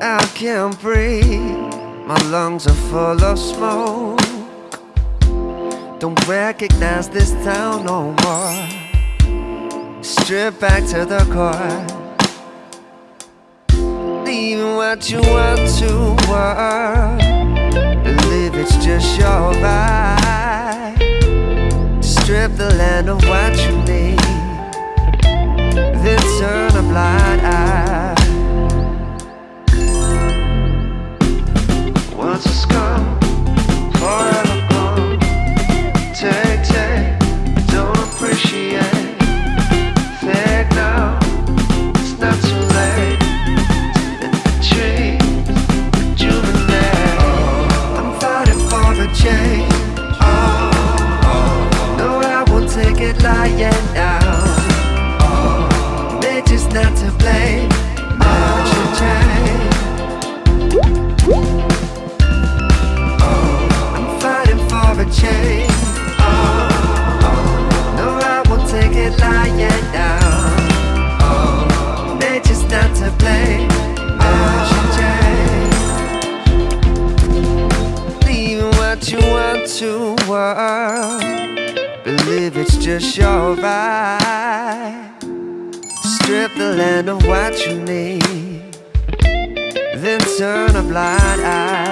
I can't breathe. My lungs are full of smoke. Don't recognize this town no more. Strip back to the core. Leave what you want to work. Believe it's just your vibe. Strip the land of what you need. Then turn a blind eye. you want to work. Believe it's just your right Strip the land of what you need. Then turn a blind eye.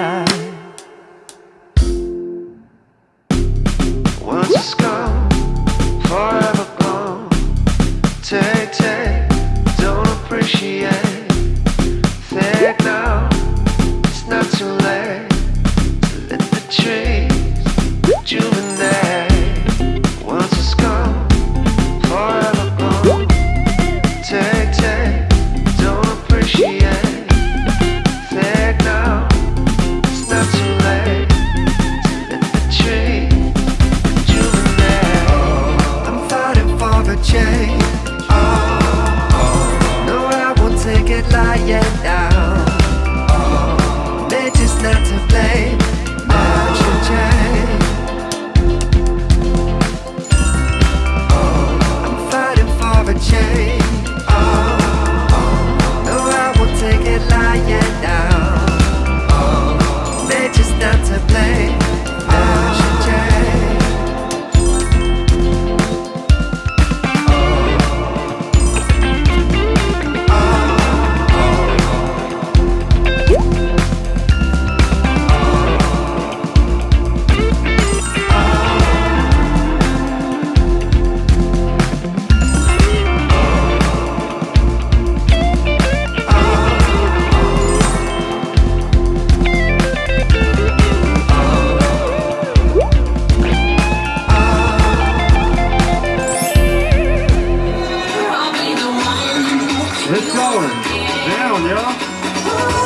你了。